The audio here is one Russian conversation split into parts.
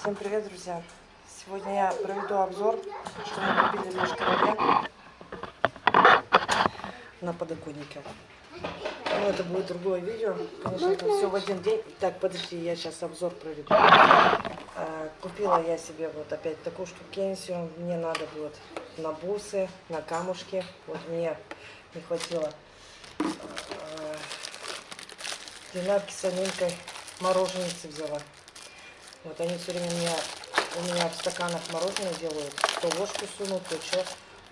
Всем привет, друзья! Сегодня я проведу обзор, что мы купили наш короле на подоконнике. Ну, это будет другое видео. Конечно, это все в один день. Так, подожди, я сейчас обзор проведу. А, купила я себе вот опять такую штукенсию. Мне надо будет на бусы, на камушки. Вот мне не хватило а, динарки с солинкой мороженицы взяла. Вот они все время меня, у меня в стаканах мороженое делают. То ложку сунут, то что.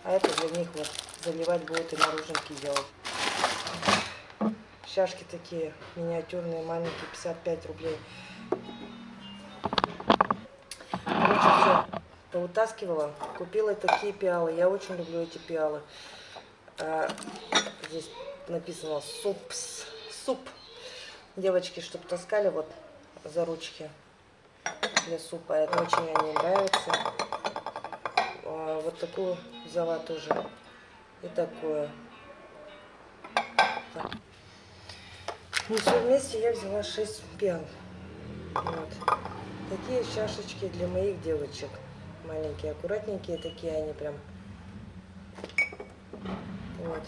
А это для них вот заливать будут и мороженки делать. Чашки такие миниатюрные, маленькие, 55 рублей. Короче, все, поутаскивала. Купила такие пиалы. Я очень люблю эти пиалы. А, здесь написано суп. Суп. Девочки, чтобы таскали вот за ручки для супа. Это очень мне нравится. А, вот такую взяла тоже. И такое. Так. Ну, все вместе я взяла 6 пен. Вот. Такие чашечки для моих девочек. Маленькие, аккуратненькие такие они прям. Вот.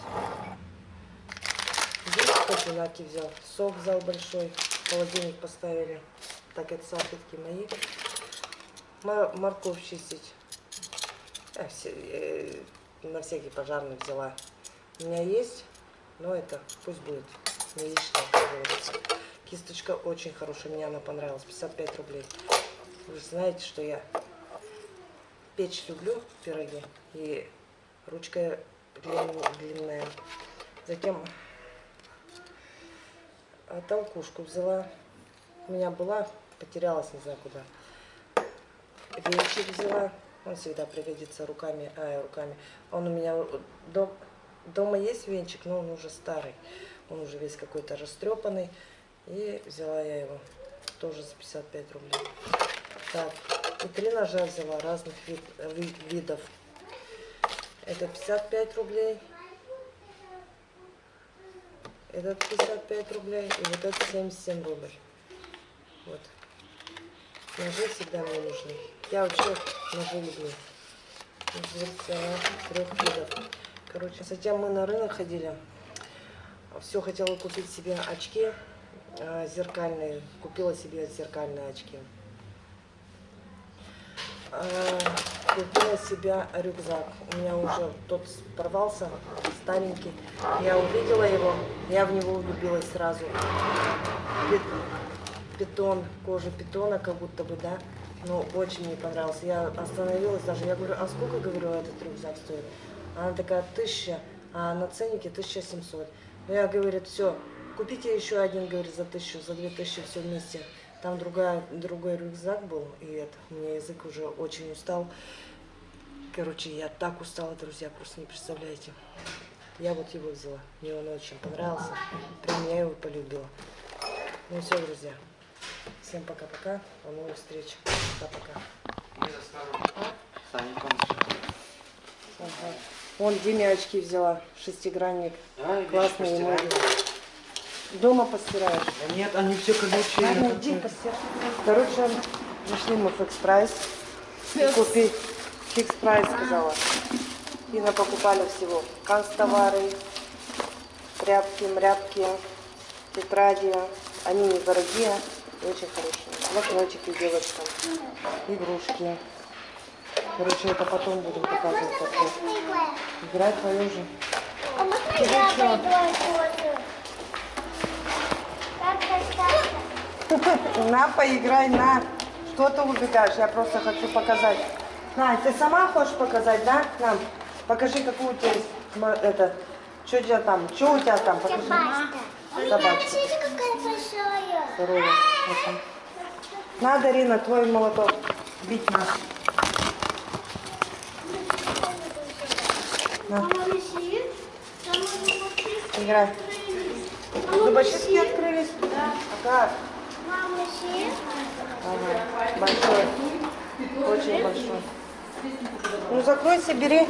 Здесь кофе взял. Сок взял большой. Холодильник поставили так это салфетки мои. Морковь чистить. А, все, э, на всякий пожарный взяла. У меня есть, но это пусть будет не лишнее, Кисточка очень хорошая, мне она понравилась, 55 рублей. Вы знаете, что я печь люблю, пироги, и ручка длинная. Затем толкушку взяла. У меня была потерялась, не знаю куда. Венчик взяла, он всегда пригодится руками, а, руками. Он у меня дом, дома есть венчик, но он уже старый. Он уже весь какой-то растрепанный. И взяла я его тоже за 55 рублей. Так, и три ножа взяла разных вид, вид, видов. Это 55 рублей. Этот 55 рублей. И вот этот 77 рублей. Вот. Ножи всегда мне нужны. Я вообще ножи люблю. трех видов. Короче, затем мы на рынок ходили. Все хотела купить себе очки э, зеркальные. Купила себе зеркальные очки. Э, купила себе рюкзак. У меня уже тот порвался, старенький. Я увидела его, я в него влюбилась сразу питон, кожа питона, как будто бы, да. Ну, очень мне понравился. Я остановилась даже, я говорю, а сколько, говорю, этот рюкзак стоит? Она такая, тысяча, а на ценнике 1700. Ну, я, говорю, все, купите еще один, говорит, за тысячу, за две тысячи все вместе. Там другая, другой рюкзак был, и это, у меня язык уже очень устал. Короче, я так устала, друзья, просто не представляете. Я вот его взяла, мне он очень понравился, прям я его полюбила. Ну все, друзья. Всем пока-пока. До новых встреч. Пока-пока. Ага. Вон Диме очки взяла. Шестигранник. А, Классные ноги. Дома постираешь? Да нет, они все колючие. Ладно, иди постирай. Короче, пришли мы в Fix Price. Купить Fix Price, сказала. И напокупали всего. Канцтовары, тряпки, мряпки, тетради. Они недорогие. Очень хорошие. Блокнотики девочкам. Игрушки. Короче, это потом будем показывать. Как Играть твою же. А можно я На, поиграй, на. Что ты убегаешь? Я просто хочу показать. На, ты сама хочешь показать, да? Нам. Покажи, какую у тебя есть. Это, что у тебя там? Что у тебя там? Покажи. Собачка. Собачка. Здорово. Надо, Рина, твой молоток бить нас. На. Играй. Зубочистки открылись? Да. А как? Мама, Ага. Большой. Очень большой. Ну закройся, бери.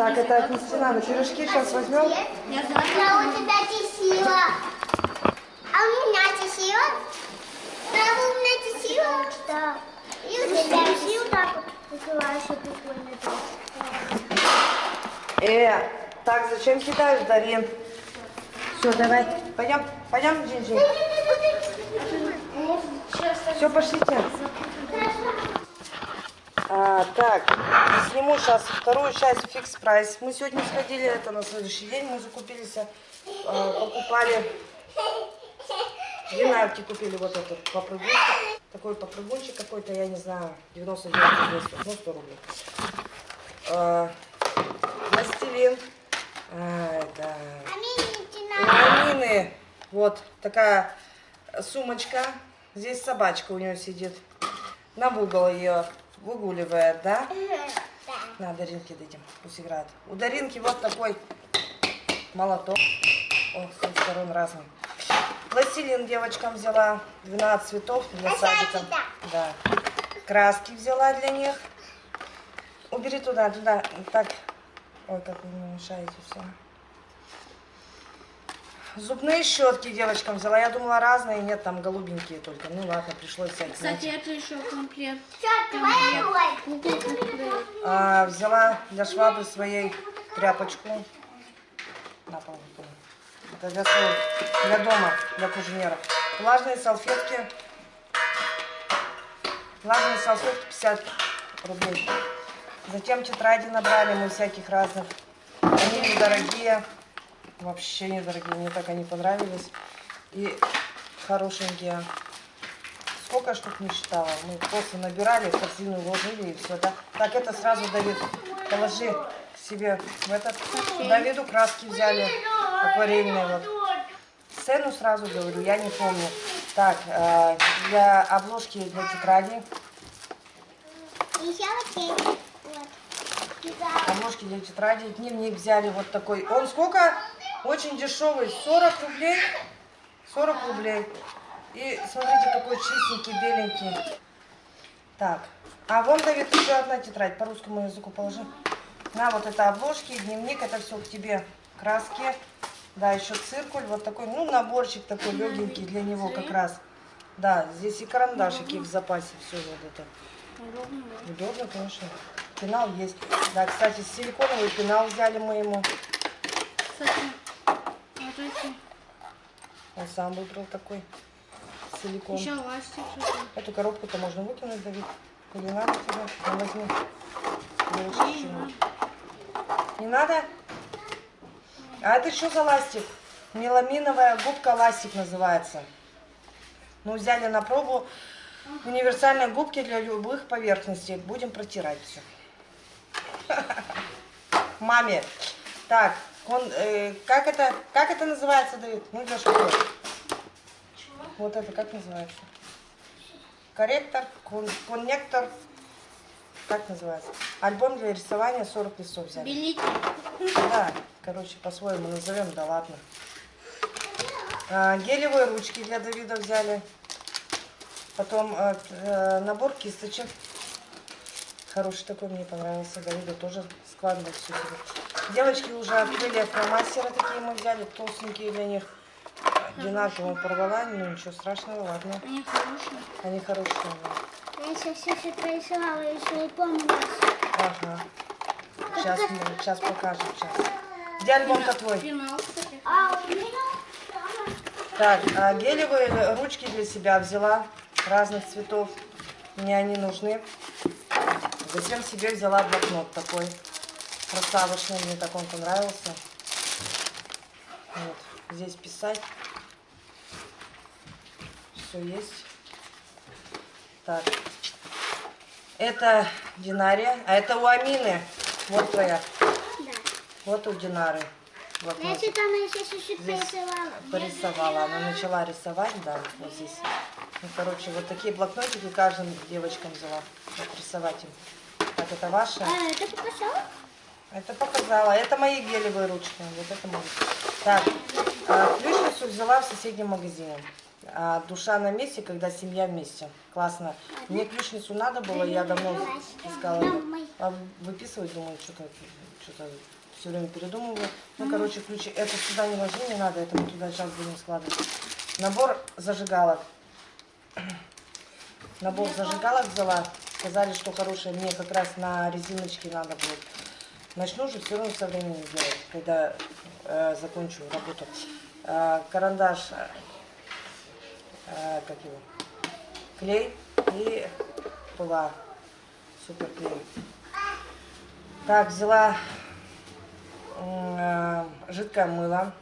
Так, это отнести надо. Пирожки сейчас возьмем. Это а у тебя тесила. А у меня тесила. Да, у меня тесила. Да. И у тебя тесила так вот закрываешь, прикольно. Э, так, зачем кидаешь, Дарин? Все, давай. Пойдем, пойдем, Джинджи. Все, пошлите. А, так, сниму сейчас вторую часть фикс прайс. Мы сегодня сходили, это на следующий день мы закупились, а, покупали, динарки купили вот этот попрыгунчик, такой попрыгунчик какой-то, я не знаю, 99 200, ну 100 рублей. А, пластилин, а, это А мне не у надо. Амины вот такая сумочка. Здесь собачка у нее сидит. На угол ее выгуливает, да? Да. На, Даринке дадим, пусть играет. У Даринки вот такой молоток. О, с двух сторон разный. Пластилин девочкам взяла. 12 цветов для садика. Да. Краски взяла для них. Убери туда, туда. Так. Ой, как вы мне мешаете все. Зубные щетки девочкам взяла. Я думала разные, нет, там голубенькие только. Ну ладно, пришлось взять. Кстати, это еще комплект. А, взяла для швабры своей тряпочку. На пол. Это для, своего- для дома, для куженера. Влажные салфетки. Влажные салфетки 50 рублей. Затем тетради набрали мы всяких разных. Они недорогие. Вообще недорогие. Мне так они понравились. И хорошенькие. Сколько штук не считала. Мы просто набирали, в корзину вложили и все. Да? Так, это сразу, Давид, положи себе в этот. Давиду краски взяли акварельные. Вот. Цену сразу говорю, я не помню. Так, э, для обложки для тетради. Обложки для тетради. Дневник взяли вот такой. Он сколько? Очень дешевый. 40 рублей. 40 рублей. И смотрите, какой чистенький, беленький. Так. А вон, Давид, еще одна тетрадь. По русскому языку положи. На, вот это обложки, дневник. Это все к тебе. Краски. Да, еще циркуль. Вот такой, ну, наборчик такой легенький для него как раз. Да, здесь и карандашики в запасе. Все вот это. Удобно, конечно. Пенал есть. Да, кстати, силиконовый пенал взяли мы ему. Эти. Он сам выбрал такой силикон. Еще ластик. Эту коробку-то можно выкинуть, Давид. Или надо тебе? Ну, возьми. Девочка, что-нибудь. Не надо? А это что за ластик? Меламиновая губка ластик называется. Ну, взяли на пробу универсальные губки для любых поверхностей. Будем протирать все. Маме. Так, он, э, как это, как это называется, Давид? Ну, для школы. Вот это как называется? Корректор, кон- коннектор. Как называется? Альбом для рисования 40 листов взяли. Белитель. Да, короче, по-своему назовем, да ладно. А, гелевые ручки для Давида взяли. Потом э, э, набор кисточек. Хороший такой, мне понравился. Давида тоже складывать все. Девочки уже открыли фломастеры такие мы взяли, толстенькие для них. Одинаково порвала, но ничего страшного, ладно. Они хорошие. Они хорошие. да. Я еще все все прорисовала, еще и помню. Ага. Сейчас, мы, сейчас покажем, сейчас. Где альбом-то твой? А. Так, а гелевые ручки для себя взяла разных цветов. Мне они нужны. Затем себе взяла блокнот такой. Красавочный, мне так он понравился. Вот, здесь писать. Все есть. Так. Это Динария, а это у Амины. Вот твоя. Да. Вот у Динары. Блокнот. что там еще чуть-чуть порисовала. порисовала. Она начала рисовать, да, вот здесь. Ну, короче, вот такие блокнотики каждым девочкам взяла. Вот рисовать им. Так, это ваша? А, это показала? Это показала. Это мои гелевые ручки. Вот это мои. Так, а, ключницу взяла в соседнем магазине. А, душа на месте, когда семья вместе. Классно. Мне ключницу надо было, я давно искала. А выписывать, думаю, что-то что все время передумываю. Ну, короче, ключи. Это сюда не ложи, не надо, это мы туда сейчас будем складывать. Набор зажигалок. Набор зажигалок взяла. Сказали, что хорошие. Мне как раз на резиночке надо будет. Начну же все равно со временем делать, когда э, закончу работу. Э, карандаш, э, э, как его, клей и пыла. Супер клей. Так, взяла э, жидкое мыло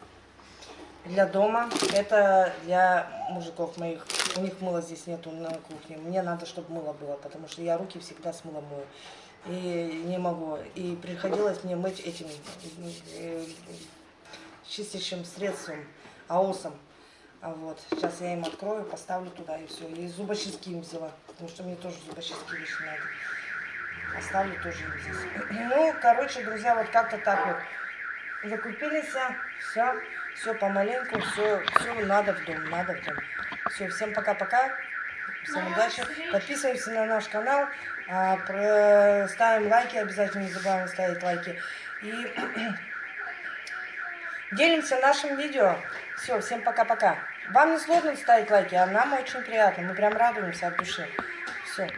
для дома. Это для мужиков моих. У них мыла здесь нету на кухне. Мне надо, чтобы мыло было, потому что я руки всегда с мылом мою. И не могу. И приходилось мне мыть этим э, чистящим средством, аосом. А вот, сейчас я им открою, поставлю туда и все. И зубочистки им взяла, потому что мне тоже зубочистки вещи надо. Оставлю тоже им здесь. Ну, короче, друзья, вот как-то так вот. Закупились, все, все помаленьку, все, все надо в дом, надо в дом. Все, всем пока-пока, всем удачи. Подписываемся на наш канал, а, ставим лайки, обязательно не забываем ставить лайки. И делимся нашим видео. Все, всем пока-пока. Вам не сложно ставить лайки, а нам очень приятно. Мы прям радуемся от души. Все.